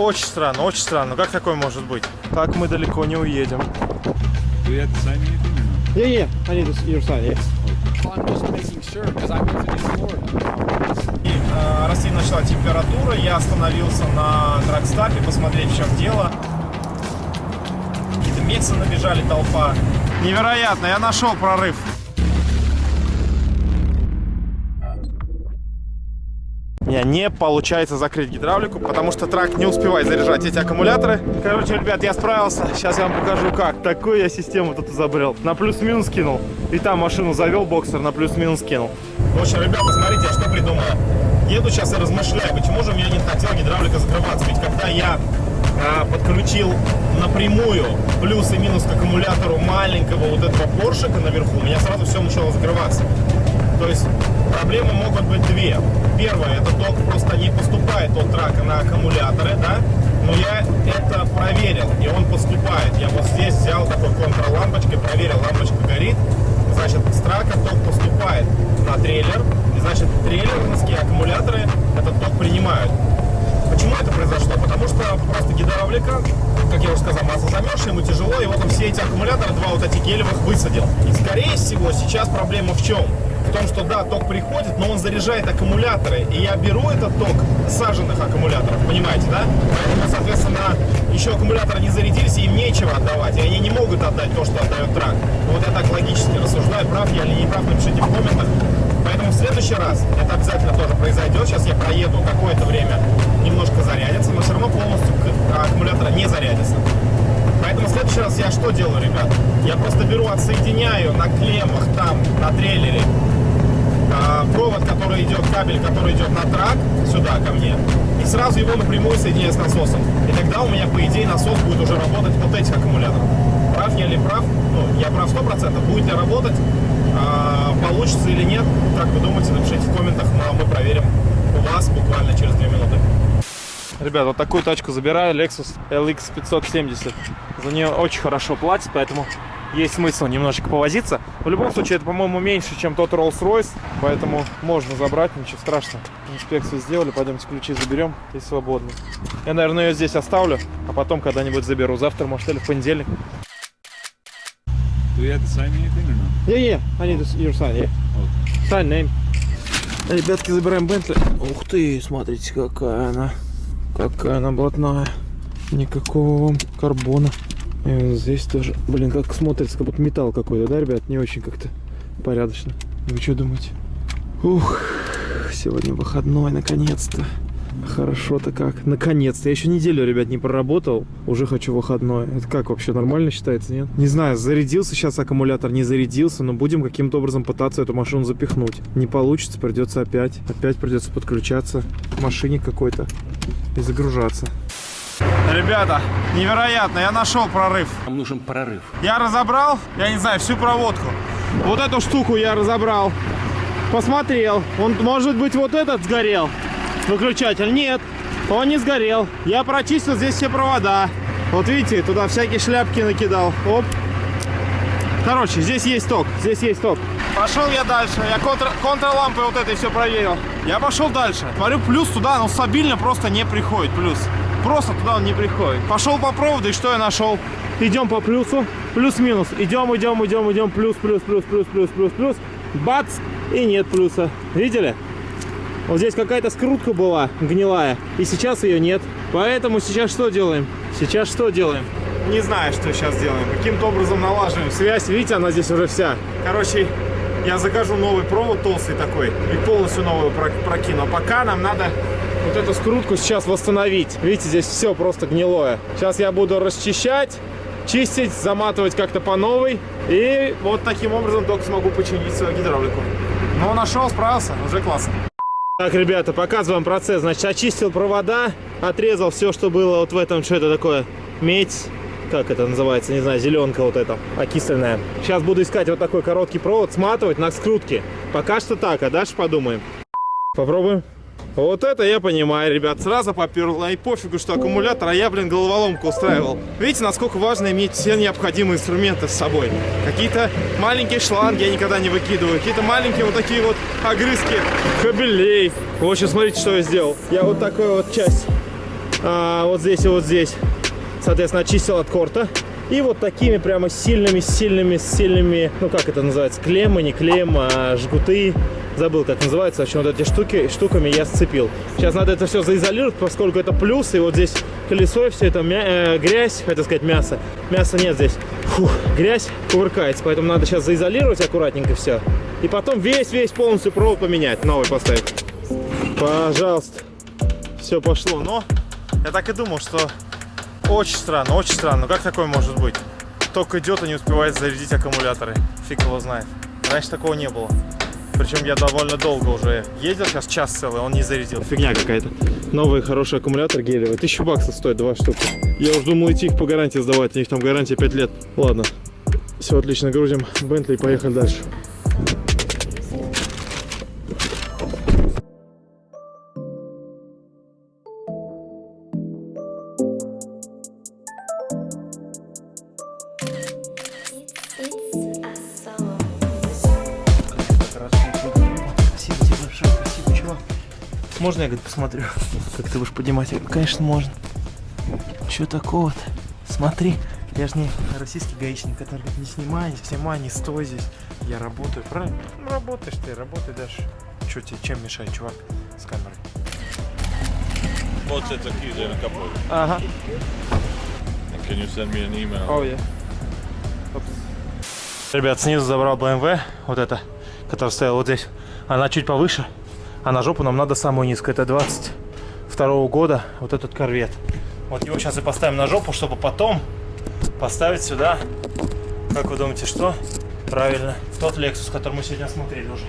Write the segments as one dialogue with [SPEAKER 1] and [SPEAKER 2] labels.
[SPEAKER 1] Очень странно, очень странно. Как такое может быть? Так мы далеко не уедем.
[SPEAKER 2] To sign anything or no?
[SPEAKER 3] Yeah, yeah. I need to, your.
[SPEAKER 1] И, э, расти начала температура, я остановился на драгстапе посмотреть, в чем дело. Какие-то мексы набежали, толпа. Невероятно, я нашел прорыв. Меня не получается закрыть гидравлику, потому что трак не успевает заряжать эти аккумуляторы. Короче, ребят, я справился. Сейчас я вам покажу, как. Такую я систему тут изобрел. На плюс-минус кинул. И там машину завел, боксер на плюс-минус кинул. В общем, ребята, смотрите, я что придумал. Еду сейчас и размышляю, почему же у меня не хотела гидравлика закрываться. Ведь когда я а, подключил напрямую плюс и минус к аккумулятору маленького вот этого поршика наверху, у меня сразу все начало закрываться. То есть проблемы могут быть две. Первое, это ток просто не поступает от трака на аккумуляторы, да? Но я это проверил, и он поступает. Я вот здесь взял такой контрлампочкой, проверил, лампочка горит. Значит, с трака ток поступает на трейлер, и значит, трейлерские аккумуляторы этот ток принимают. Почему это произошло? Потому что просто гидравлика, как я уже сказал, масло замерзшее, ему тяжело, и вот он все эти аккумуляторы, два вот эти гелевых, высадил. И скорее всего сейчас проблема в чем? В том, что да, ток приходит, но он заряжает аккумуляторы, и я беру этот ток саженных аккумуляторов, понимаете, да? Поэтому, соответственно, еще аккумуляторы не зарядились, и им нечего отдавать, и они не могут отдать то, что отдает трак. Вот я так логически рассуждаю, прав я или не прав, напишите в комментах. Поэтому в следующий раз это обязательно тоже произойдет. Сейчас я проеду какое-то время, немножко зарядится, но все равно полностью к- аккумулятора не зарядится. Поэтому в следующий раз я что делаю, ребят? Я просто беру, отсоединяю на клеммах там, на трейлере, а, провод, который идет, кабель, который идет на трак, сюда ко мне, и сразу его напрямую соединяю с насосом. И тогда у меня, по идее, насос будет уже работать вот этих аккумуляторов. Прав я или прав? Ну, я прав 100%. Будет ли работать, а, получится или нет, как вы думаете, напишите в комментах, ну, а мы проверим у вас буквально через 2 минуты. Ребят, вот такую тачку забираю, Lexus LX 570. За нее очень хорошо платят, поэтому есть смысл немножечко повозиться. В любом случае, это, по-моему, меньше, чем тот Rolls-Royce, поэтому можно забрать, ничего страшного. Инспекцию сделали, пойдемте ключи заберем и свободны. Я, наверное, ее здесь оставлю, а потом когда-нибудь заберу. Завтра, может, или в понедельник.
[SPEAKER 2] Do you have to sign anything or no?
[SPEAKER 3] Yeah, yeah. I need to, your sign. Yeah. Sign name.
[SPEAKER 1] Ребятки, забираем Бентли. Ух ты, смотрите, какая она. Какая она блатная. Никакого вам карбона. И вот здесь тоже. Блин, как смотрится, как будто металл какой-то, да, ребят? Не очень как-то порядочно. Вы что думаете? Ух, сегодня выходной, наконец-то. Хорошо-то как. Наконец-то. Я еще неделю, ребят, не проработал. Уже хочу выходной. Это как вообще нормально считается, нет? Не знаю, зарядился сейчас аккумулятор, не зарядился, но будем каким-то образом пытаться эту машину запихнуть. Не получится, придется опять. Опять придется подключаться к машине какой-то и загружаться. Ребята, невероятно, я нашел прорыв.
[SPEAKER 4] Нам нужен прорыв.
[SPEAKER 1] Я разобрал, я не знаю, всю проводку. Вот эту штуку я разобрал. Посмотрел. Он, может быть, вот этот сгорел. Выключатель. Нет, он не сгорел. Я прочистил здесь все провода. Вот видите, туда всякие шляпки накидал. Оп. Короче, здесь есть ток. Здесь есть ток. Пошел я дальше. Я контр, контрлампой вот этой все проверил. Я пошел дальше. Смотрю, плюс туда, но стабильно просто не приходит. Плюс. Просто туда он не приходит. Пошел по проводу, и что я нашел? Идем по плюсу. Плюс-минус. Идем, идем, идем, идем. Плюс, плюс, плюс, плюс, плюс, плюс, плюс. Бац! И нет плюса. Видели? Вот здесь какая-то скрутка была гнилая, и сейчас ее нет. Поэтому сейчас что делаем? Сейчас что делаем? Не знаю, что сейчас делаем. Каким-то образом налаживаем связь. Видите, она здесь уже вся. Короче, я закажу новый провод толстый такой и полностью новую про- прокину. А пока нам надо вот эту скрутку сейчас восстановить. Видите, здесь все просто гнилое. Сейчас я буду расчищать, чистить, заматывать как-то по новой. И вот таким образом только смогу починить свою гидравлику. Ну, нашел, справился, уже классно. Так, ребята, показываем процесс. Значит, очистил провода, отрезал все, что было вот в этом, что это такое, медь, как это называется, не знаю, зеленка вот эта, окисленная. Сейчас буду искать вот такой короткий провод, сматывать на скрутке. Пока что так, а дальше подумаем. Попробуем. Вот это я понимаю, ребят. Сразу поперло. И пофигу, что аккумулятор, а я, блин, головоломку устраивал. Видите, насколько важно иметь все необходимые инструменты с собой. Какие-то маленькие шланги я никогда не выкидываю. Какие-то маленькие вот такие вот огрызки кабелей. В общем, смотрите, что я сделал. Я вот такую вот часть А, вот здесь и вот здесь. Соответственно, очистил от корта. И вот такими прямо сильными, сильными, ну как это называется, клеммы, не клеммы, а жгуты. Забыл, как называется. В общем, вот эти штуки, штуками я сцепил. Сейчас надо это все заизолировать, поскольку это плюс. И вот здесь колесо, и все это мя э, грязь, хотел сказать мясо. Мяса нет здесь. Фух, грязь кувыркается, поэтому надо сейчас заизолировать аккуратненько все. И потом весь-весь полностью провод поменять, новый поставить. Пожалуйста. Все пошло. Но я так и думал, что очень странно, очень странно. Как такое может быть? Только идет и не успевает зарядить аккумуляторы. Фиг его знает. Раньше такого не было. Причем я довольно долго уже ездил, сейчас час целый, он не зарядил. Фигня какая-то. Новый хороший аккумулятор гелевый. Тысячу баксов стоит, два штуки. Я уже думал идти их по гарантии сдавать, у них там гарантия 5 лет. Ладно, все отлично, грузим Бентли и поехали дальше. Можно я, говорит, посмотрю, как ты будешь поднимать? Я говорю, конечно, можно. Че такого-то? Смотри, я же не российский гаишник, который говорит, не снимай, не снимай, не стой здесь. Я работаю, правильно? Ну, работаешь ты, работай дальше. Че тебе, чем мешает, чувак, с камерой?
[SPEAKER 2] What's it keys in a couple?
[SPEAKER 1] Ага.
[SPEAKER 2] And can you send me an email?
[SPEAKER 1] О, я. Ребят, снизу забрал BMW, вот это, которая стояла вот здесь. Она чуть повыше, а на жопу нам надо самую низкую. Это 22 года, вот этот корвет. Вот его сейчас и поставим на жопу, чтобы потом поставить сюда, как вы думаете, что? Правильно, тот Lexus, который мы сегодня смотрели уже.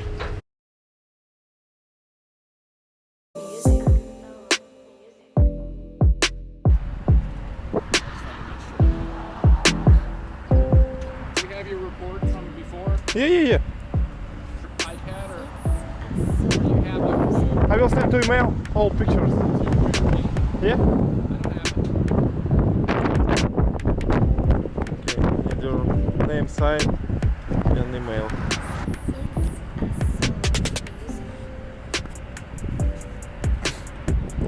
[SPEAKER 1] And email.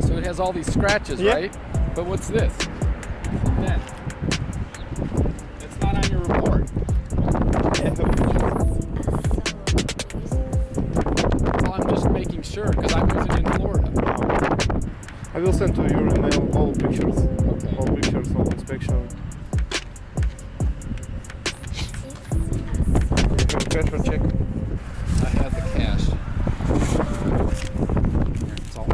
[SPEAKER 4] So it has all these scratches,
[SPEAKER 1] Yeah.
[SPEAKER 4] right? But what's this? Then.
[SPEAKER 1] Check?
[SPEAKER 4] I had the cash. It's all.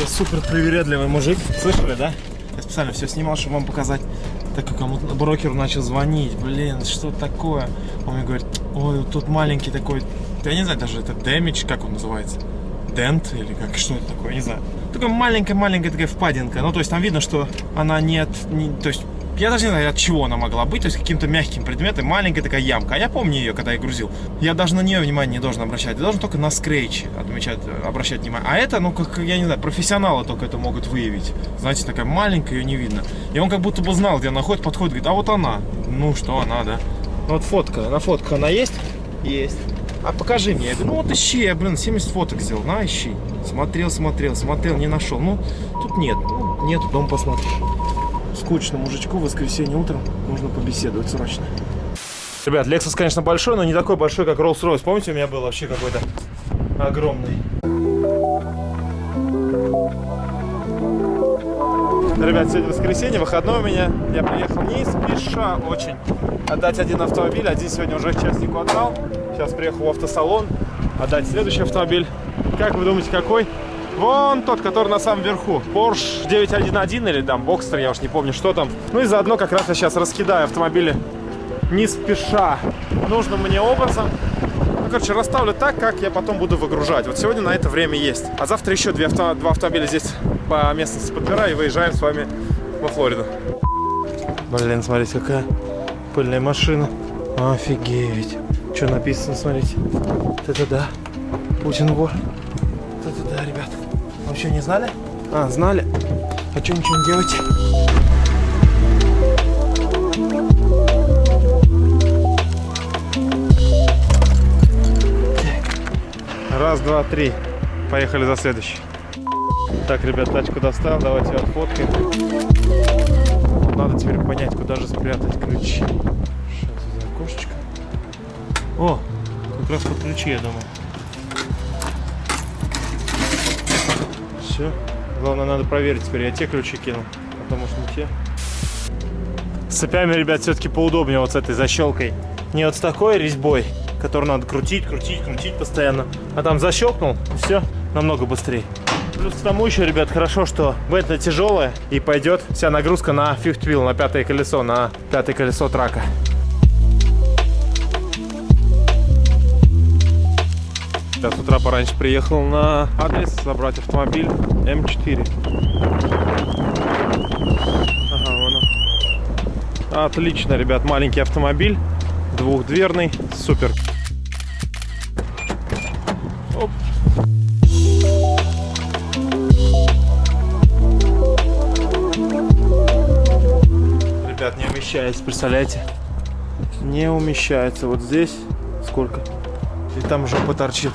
[SPEAKER 1] Это супер привередливый мужик. Слышали, да? Я специально все снимал, чтобы вам показать. Так как кому брокеру начал звонить. Блин, что такое? Он мне говорит, ой, вот тут маленький такой, я не знаю даже, это damage, как он называется? Дент или как, что это такое, не знаю. Такая маленькая-маленькая такая впадинка. Ну, то есть там видно, что она нет, не, то есть я даже не знаю, от чего она могла быть, то есть каким-то мягким предметом, маленькая такая ямка. А я помню ее, когда я грузил. Я даже на нее внимание не должен обращать. Я должен только на скретч отмечать, обращать внимание. А это, ну, как, я не знаю, профессионалы только это могут выявить. Знаете, такая маленькая, ее не видно. И он как будто бы знал, где она ходит, подходит, говорит, а вот она. Ну, что она, да? Вот фотка, на фотках она есть? Есть. А покажи мне. Я говорю, ну вот ищи, я, блин, 70 фоток сделал, на, ищи. Смотрел, смотрел, смотрел, не нашел. Ну, тут нет, ну, нет, дом посмотришь скучно мужичку в воскресенье утром нужно побеседовать срочно. Ребят, Lexus, конечно, большой, но не такой большой, как Rolls-Royce. Помните, у меня был вообще какой-то огромный. Ребят, сегодня воскресенье, выходной у меня. Я приехал не спеша очень отдать один автомобиль. Один сегодня уже частнику отдал. Сейчас приехал в автосалон отдать следующий автомобиль. Как вы думаете, какой? Вон тот, который на самом верху. Porsche 911 или там Boxster, я уж не помню, что там. Ну и заодно как раз я сейчас раскидаю автомобили не спеша нужным мне образом. Ну, короче, расставлю так, как я потом буду выгружать. Вот сегодня на это время есть. А завтра еще две авто, два автомобиля здесь по местности подбираю и выезжаем с вами во Флориду. Блин, смотрите, какая пыльная машина. Офигеть. Что написано, смотрите. Это да. Путин вор. Это да, ребят. Что, не знали? А, знали. А что ничего не делаете? Раз, два, три. Поехали за следующий. Так, ребят, тачку достал, давайте отфоткаем. Надо теперь понять, куда же спрятать ключи. Сейчас за окошечко. О, как раз под ключи, я думаю. Все. Главное, надо проверить теперь. Я те ключи кинул, а то может не те. С цепями, ребят, все-таки поудобнее вот с этой защелкой. Не вот с такой резьбой, которую надо крутить, крутить, крутить постоянно. А там защелкнул, и все, намного быстрее. Плюс к тому еще, ребят, хорошо, что бета тяжелая и пойдет вся нагрузка на fifth wheel, на пятое колесо, на пятое колесо трака. Я с утра пораньше приехал на адрес забрать автомобиль М4. Ага, вон он. Отлично, ребят, маленький автомобиль, двухдверный, супер. Ребят, не умещается, представляете? Не умещается. Вот здесь сколько? И там жопа торчит.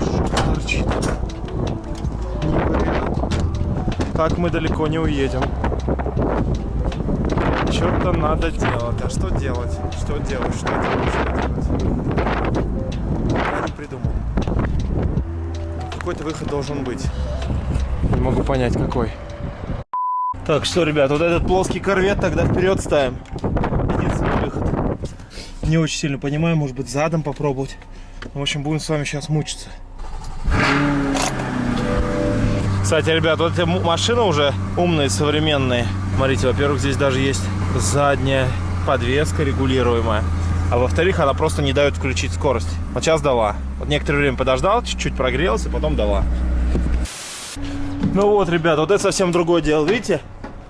[SPEAKER 1] Жопа торчит. Не вариант. Так мы далеко не уедем. Что-то надо делать. А что делать? Что делать? Что делать? Что делать? Я не придумал. Какой-то выход должен быть. Не могу понять, какой. Так, что, ребят, вот этот плоский корвет тогда вперед ставим. Единственный выход. Не очень сильно понимаю, может быть, задом попробовать. В общем, будем с вами сейчас мучиться. Кстати, ребят, вот эти машины уже умные, современные. Смотрите, во-первых, здесь даже есть задняя подвеска регулируемая. А во-вторых, она просто не дает включить скорость. Вот сейчас дала. Вот некоторое время подождал, чуть-чуть прогрелся, потом дала. Ну вот, ребят, вот это совсем другое дело. Видите,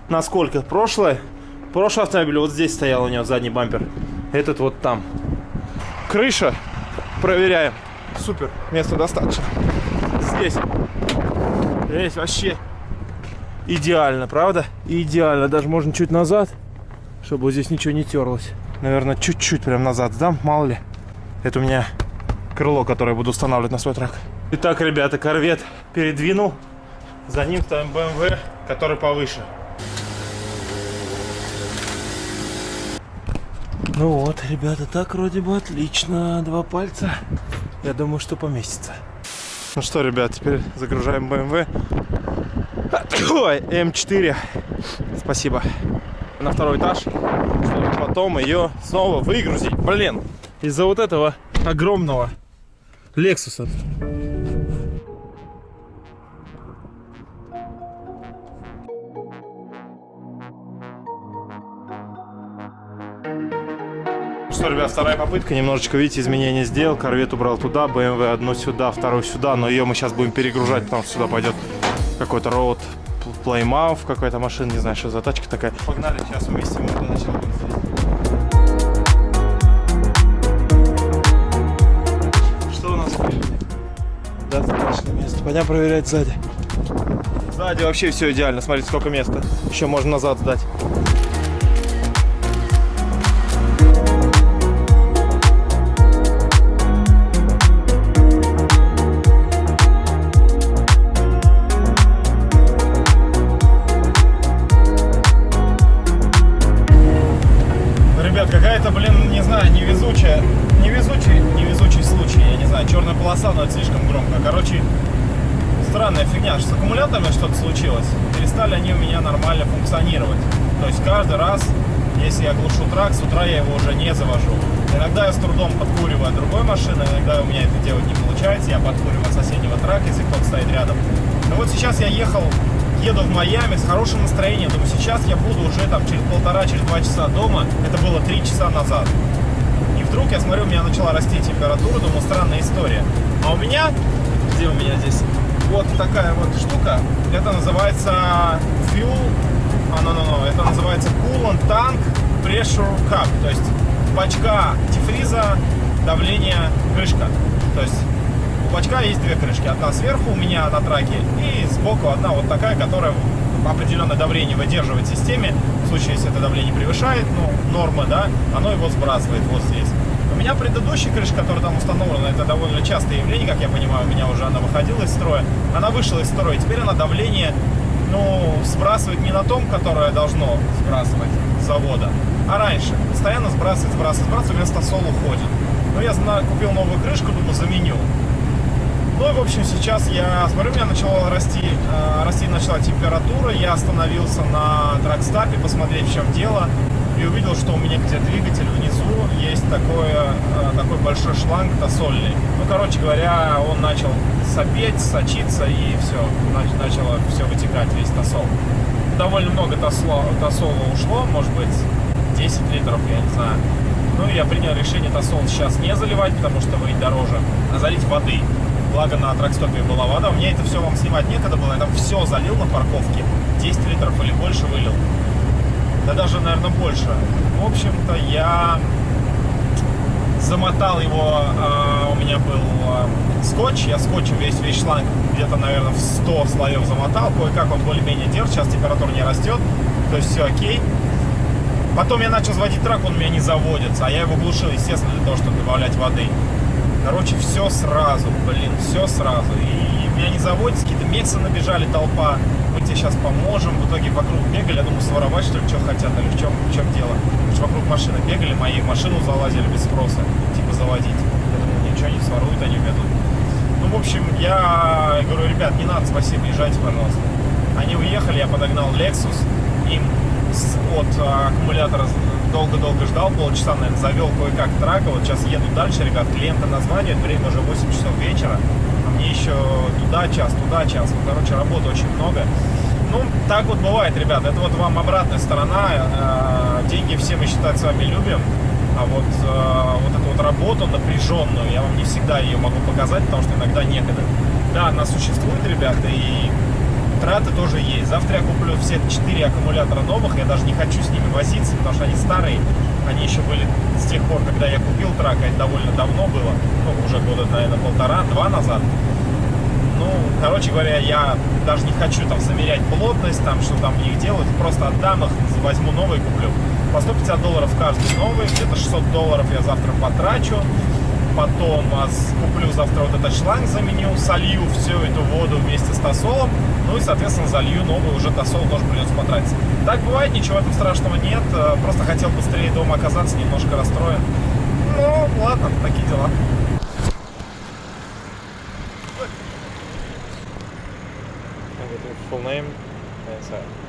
[SPEAKER 1] насколько? Прошлое, прошлый автомобиль вот здесь стоял у него задний бампер. Этот вот там. Крыша. Проверяем. Супер. Места достаточно. Здесь. Здесь вообще идеально, правда? Идеально. Даже можно чуть назад, чтобы вот здесь ничего не терлось. Наверное, чуть-чуть прям назад сдам, мало ли. Это у меня крыло, которое буду устанавливать на свой трак. Итак, ребята, корвет передвинул. За ним ставим BMW, который повыше. Ну вот, ребята, так вроде бы отлично. Два пальца. Я думаю, что поместится. Ну что, ребят, теперь загружаем BMW. Ой, М4. Спасибо. На второй этаж, чтобы потом ее снова выгрузить. Блин, из-за вот этого огромного Лексуса. Что, ребят, вторая попытка. Немножечко, видите, изменения сделал. Корвет убрал туда, BMW одну сюда, вторую сюда. Но ее мы сейчас будем перегружать, потому что сюда пойдет какой-то роуд плеймаф, какая-то машина, не знаю, что за тачка такая. Погнали, сейчас уместим его для начала. будем здесь. Что у нас впереди? Достаточно места. Пойдем проверять сзади. Сзади вообще все идеально. Смотрите, сколько места. Еще можно назад сдать. Блин, не знаю, невезучая, невезучий, невезучий случай, я не знаю, черная полоса, но это слишком громко. Короче, странная фигня, что с аккумуляторами что-то случилось. Перестали они у меня нормально функционировать. То есть каждый раз, если я глушу трак, с утра я его уже не завожу. Иногда я с трудом подкуриваю другой машины, иногда у меня это делать не получается, я подкуриваю соседнего трака, если кто-то стоит рядом. Но вот сейчас я ехал, еду в Майами с хорошим настроением, думаю, сейчас я буду уже там через полтора, через два часа дома, это было три часа назад. И вдруг я смотрю, у меня начала расти температура, думаю, странная история. А у меня, где у меня здесь, вот такая вот штука, это называется fuel, а, no, no, no, это называется coolant tank pressure cup, то есть бачка антифриза, давление, крышка. То есть у есть две крышки, одна сверху у меня на траке и сбоку одна вот такая, которая определенное давление выдерживает в системе. В случае, если это давление превышает, ну, нормы, да, оно его сбрасывает вот здесь. меня предыдущая крыша, которая там установлена, это довольно частое явление, как я понимаю, у меня уже она выходила из строя. Она вышла из строя, теперь она давление, ну, сбрасывает не на том, которое должно сбрасывать с завода, а раньше. Постоянно сбрасывает, сбрасывает, сбрасывает, вместо сол уходит. Ну, я купил новую крышку, думаю, заменю. Ну и, в общем, сейчас я смотрю, у меня начала расти, э, расти начала температура. Я остановился на тракстапе посмотреть, в чем дело. И увидел, что у меня где двигатель внизу есть такое, э, такой большой шланг тосольный. Ну, короче говоря, он начал сопеть, сочиться и все. Нач- начало все вытекать, весь тосол. Довольно много тосла, тосола ушло, может быть, 10 литров, я не знаю. Ну, и я принял решение тосол сейчас не заливать, потому что выйдет дороже, а залить воды. Благо на тракстопе была вода. У меня это все вам снимать некогда было. Я там все залил на парковке. 10 литров или больше вылил. Да даже, наверное, больше. В общем-то, я замотал его. а, у меня был а, скотч. Я скотчем весь, весь шланг где-то, наверное, в 100 слоев замотал. Кое-как он более-менее держит. Сейчас температура не растет. То есть все окей. Потом я начал заводить трак, он у меня не заводится. А я его глушил, естественно, для того, чтобы добавлять воды. Короче, все сразу, блин, все сразу. И меня не заводится, какие-то мексы набежали, толпа. Мы тебе сейчас поможем. В итоге вокруг бегали, я думаю, своровать, что ли, что хотят, или в чем, в чем дело. Потому что вокруг машины бегали, мои машину залазили без спроса, типа заводить. Я думаю, ничего не своруют, они ведут. Ну, в общем, я говорю, ребят, не надо, спасибо, езжайте, пожалуйста. Они уехали, я подогнал Lexus, им от а, аккумулятора долго-долго ждал, полчаса, наверное, завел кое-как трак, а вот сейчас еду дальше, ребят, клиента названивает, время уже 8 часов вечера, а мне еще туда час, туда час, ну, короче, работы очень много. Ну, так вот бывает, ребят, это вот вам обратная сторона, э, деньги все мы считать с вами любим, а вот, э, вот эту вот работу напряженную, я вам не всегда ее могу показать, потому что иногда некогда. Да, она существует, ребята, и траты тоже есть. Завтра я куплю все 4 аккумулятора новых, я даже не хочу с ними возиться, потому что они старые. Они еще были с тех пор, когда я купил трак, это довольно давно было, ну, уже года, наверное, полтора-два назад. Ну, короче говоря, я даже не хочу там замерять плотность, там, что там в них делать, просто отдам их, возьму новые куплю. По 150 долларов каждый новый, где-то 600 долларов я завтра потрачу. Потом а, куплю завтра вот этот шланг, заменю, солью всю эту воду вместе с тосолом. Ну и, соответственно, залью новый уже тосол, тоже придется потратиться. Так бывает, ничего в этом страшного нет. э, Просто хотел быстрее дома оказаться, немножко расстроен. Ну, ладно, такие дела. Full name inside.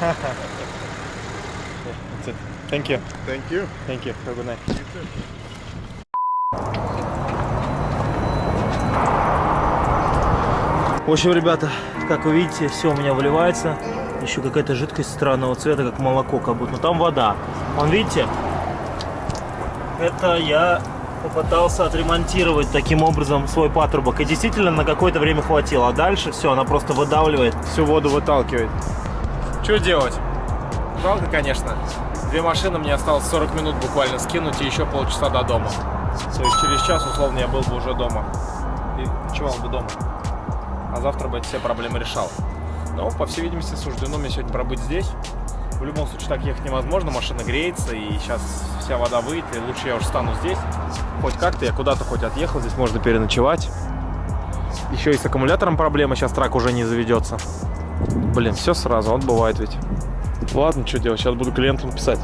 [SPEAKER 1] That's it. Thank you.
[SPEAKER 5] Thank you.
[SPEAKER 1] Thank you. Have a good night.
[SPEAKER 6] В общем, ребята, как вы видите, все у меня выливается. Еще какая-то жидкость странного цвета, как молоко, как будто. Но там вода. Вон, видите? Это я попытался отремонтировать таким образом свой патрубок. И действительно на какое-то время хватило. А дальше все, она просто выдавливает.
[SPEAKER 1] Всю воду выталкивает. Что делать? Жалко, конечно. Две машины мне осталось 40 минут буквально скинуть и еще полчаса до дома. То есть через час, условно, я был бы уже дома. И ночевал бы дома. А завтра бы все проблемы решал. Но, по всей видимости, суждено мне сегодня пробыть здесь. В любом случае, так ехать невозможно, машина греется, и сейчас вся вода выйдет, и лучше я уже стану здесь. Хоть как-то, я куда-то хоть отъехал, здесь можно переночевать. Еще и с аккумулятором проблема, сейчас трак уже не заведется. Блин, все сразу, вот бывает ведь. Ладно, что делать, сейчас буду клиентам писать.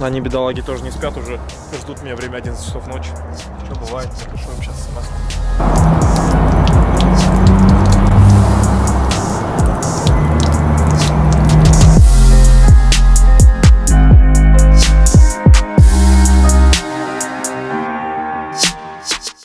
[SPEAKER 1] Они, бедолаги, тоже не спят уже, ждут меня время 11 часов ночи. Что бывает, напишу им сейчас смс.